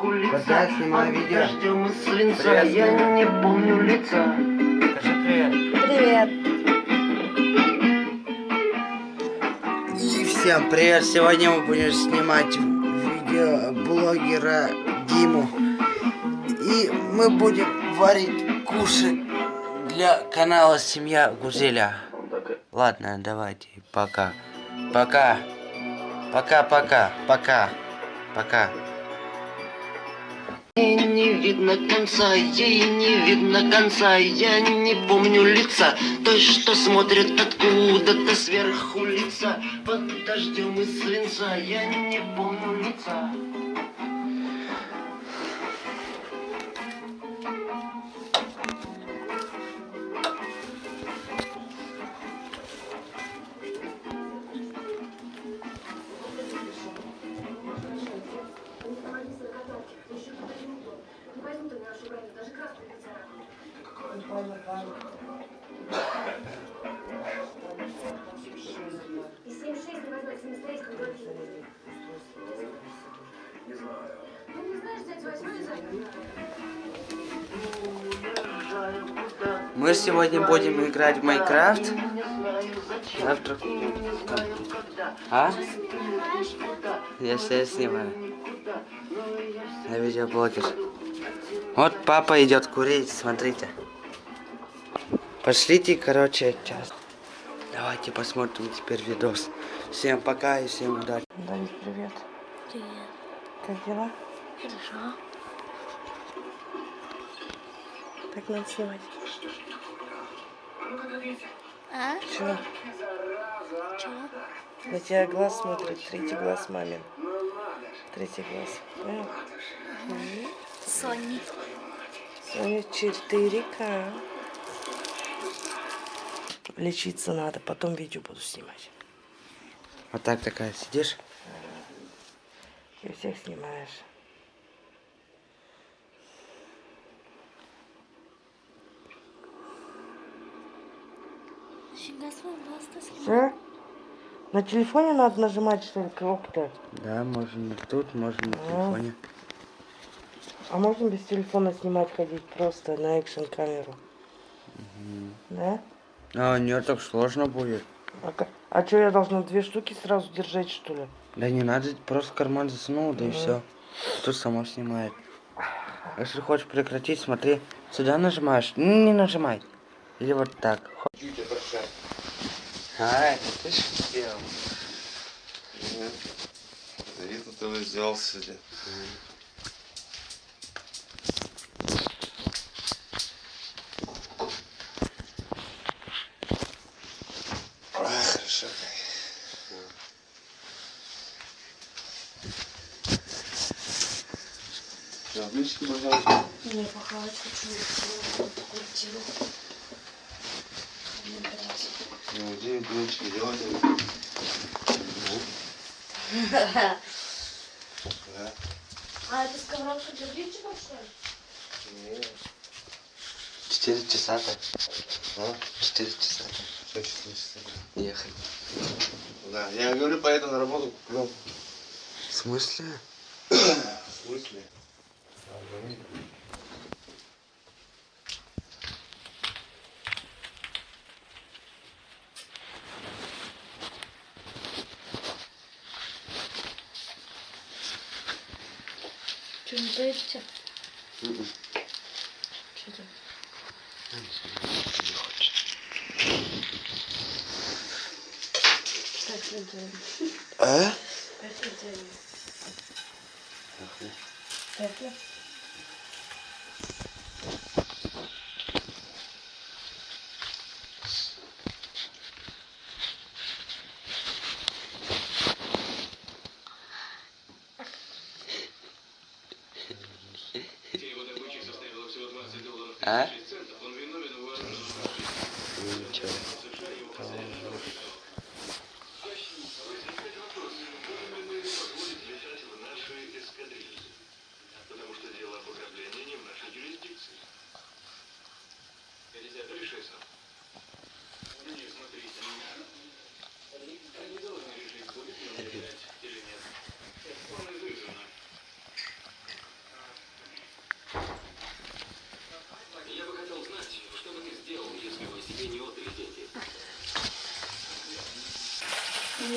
сверху лица Когда я снимаю видео. дождем из свинца Привет. Я не помню лица Скажи привет. Привет. И всем привет! Сегодня мы будем снимать видео блогера Диму. И мы будем варить кушать для канала Семья Гузеля. Ладно, давайте, пока. Пока. Пока-пока. Пока. Пока. Ей не видно конца, ей не видно конца. Я не помню лица Той, что смотрит откуда-то сверху лица. Под дождем из свинца Я не помню лица Ну, не знаешь, взять восьмой Мы сегодня будем играть в Майнкрафт. Завтра. А? Я все снимаю. Я видеоблогер. Вот папа идет курить, смотрите. Пошлите, короче, час. Давайте посмотрим теперь видос. Всем пока и всем удачи. Давид, привет. Привет. Как дела? Хорошо. Так надо снимать. А? Чего? Чего? На тебя глаз смотрит, третий глаз мамин. Третий глаз. Понял? Сони. Соня 4К. Лечиться надо, потом видео буду снимать. Вот так такая сидишь и всех снимаешь. Ты. Все? На телефоне надо нажимать, что ли, кнопку-то? Да, можно тут, можно на телефоне. А можно без телефона снимать, ходить просто на экшн камеру? Да? А, не так сложно будет. А, что, я должна две штуки сразу держать, что ли? Да не надо, просто карман засунул, да и все. Тут само снимает. Если хочешь прекратить, смотри, сюда нажимаешь. Не, нажимай. Или вот так. А, это ты ж сделал. Видно, ты сделал сегодня. А, хорошо. Все, блинчики, пожалуйста. Не, похавать хочу квартиру. Ну, где блинчики делать? А это сковородка для блинчиков, что ли? Четыре часа-то. А? Четыре часа-то. Что четыре часа? Ехать. Да, я говорю, поеду на работу. Ну, В смысле? в смысле? Поедете? Что? Пять лет делаем. А? Пять лет делаем. Пять А? Ничего.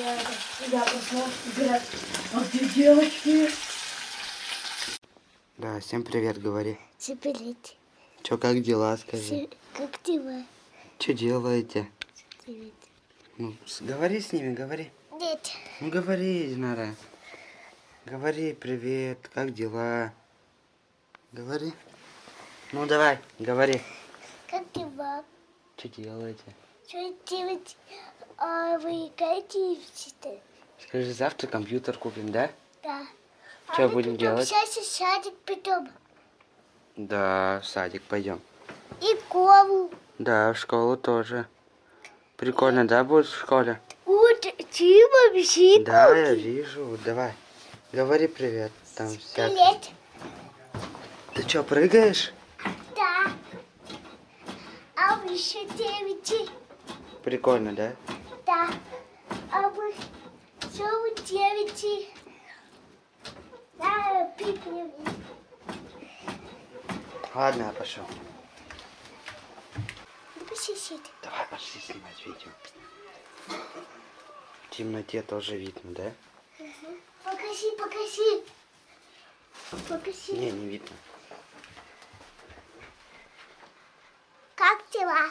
Я, я проснулась, говорят, а где девочки? Да, всем привет, говори. Привет. Чё, как дела, скажи? Как дела? Чё делаете? Привет. Ну, с- говори с ними, говори. Нет. Ну, говори, Динара. Говори, привет, как дела? Говори. Ну, давай, говори. Как дела? Что делаете? Что делать? А вы готовите? Скажи, завтра компьютер купим, да? Да. Чё а будем делать? Сейчас в садик потом. Да, в садик пойдем. И кову. Да, в школу тоже. Прикольно, да, будет в школе? Вот, ты вообще Да, я вижу. Давай. Говори привет. Там Привет. Ты что, прыгаешь? Да. А еще делаете? Прикольно, да? Да. А вы что вы делаете? Да, пикни. Ладно, я пошел. Посидите. Давай пошли снимать видео. В темноте тоже видно, да? Покажи, покажи. Покажи. Не, не видно. Как дела?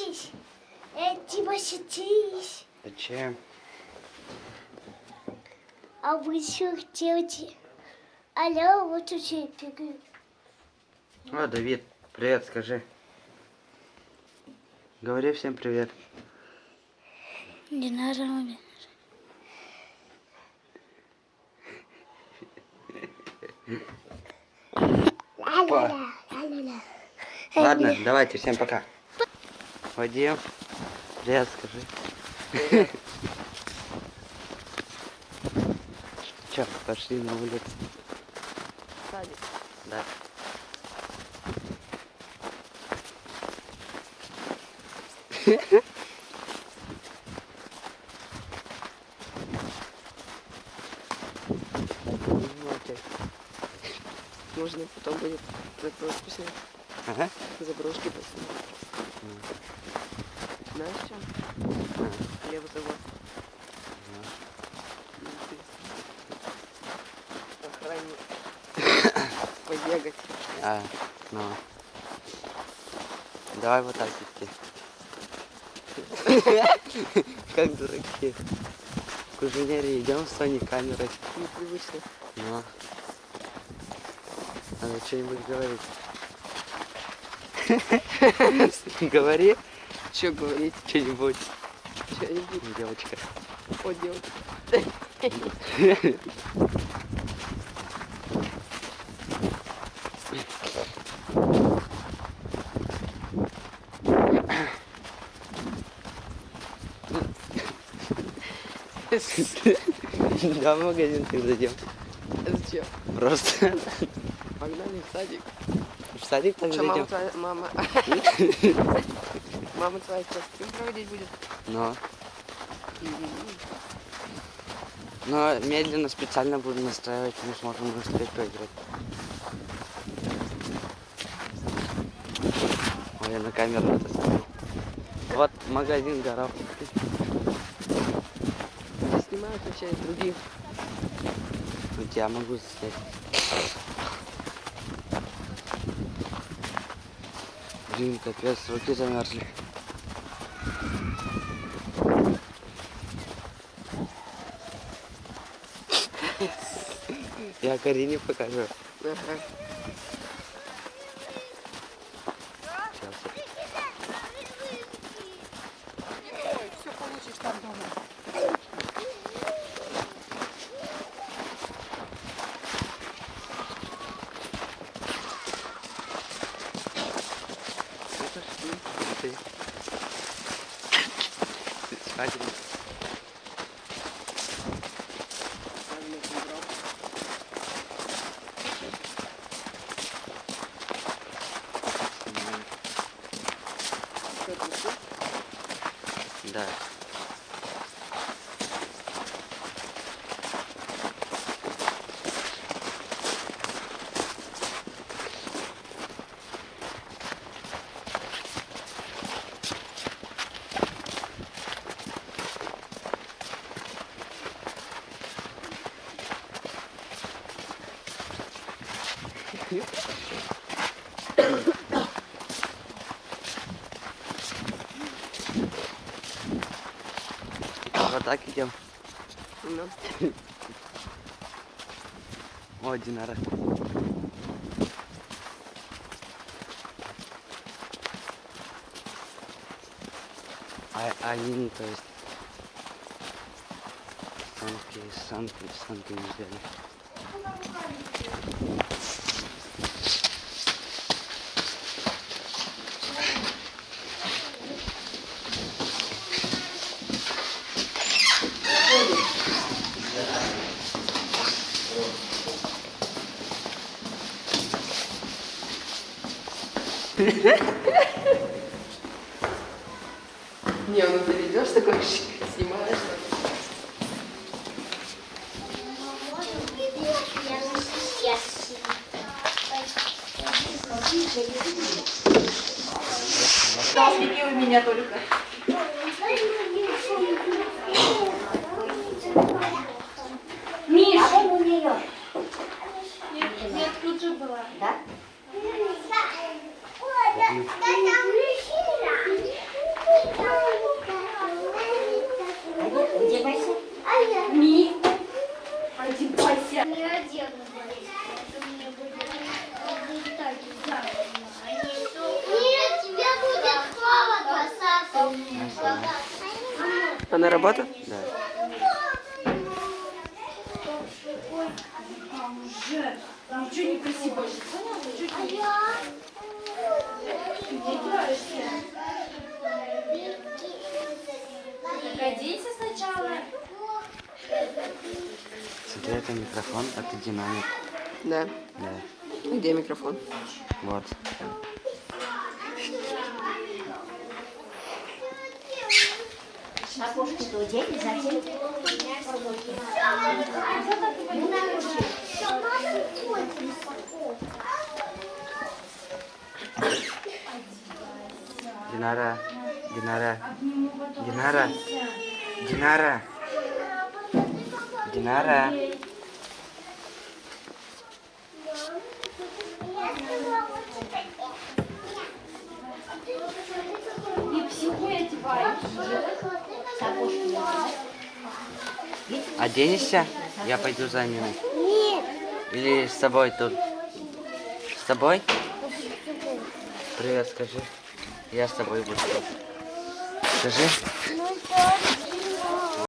Садитесь. Э, типа садись. Зачем? А вы что делаете? Алло, вот уже бегают. О, Давид, привет, скажи. Говори всем привет. Не надо маме. Ладно, давайте, всем пока. Вадим, привет, скажи. Че, пошли на улицу. Садик. Да. Можно потом будет заброшку снять. Ага. Заброшки поснимать. В чем? Хлеба того. Охранник. Побегать. А, ну. Давай вот так идти. Как дураки. К инженерии идем с Соней камерой. Непривычно. Ну. Надо что-нибудь говорить. Говори Че говорить? что-нибудь, Что-нибудь. девочка. О, девочка. Да, в магазин ты зайдем. Зачем? Просто Погнали в садик. в садик Что, мама зайдем. твоя... Мама... Мама твоя сейчас стрим проводить будет? Но. Но медленно, специально буду настраивать, мы сможем быстрее поиграть. Ой, я на камеру это смотрю. Вот магазин горох. Снимают вообще других. У тебя могу снять. Блин, капец, руки замерзли. Я Карине покажу. Ага. Сейчас. Все Да. Thank you. Вот так идем. О, Динара. А, они, то есть, санки, санки, санки не взяли. Не, ну ты ведешь такой снимаешь. У меня только. Миш! А у нее? Нет, тут же была. Да? Одевайся. Ми. Одевайся. Не одену, это мне будет так Нет, тебе будет холодно, Саша. А на работу? Да. Уже. Ничего не проси больше. Не играешься. Так, оденься сначала. Смотри, это микрофон, это динамик. Да. Да. Где микрофон? Вот. Окошки-то одели, затем. Динара, Динара, Динара, Динара, Динара. Оденешься? Я пойду за ними. Или с тобой тут? С тобой? Привет, скажи. Я с тобой буду. Скажи. Ну?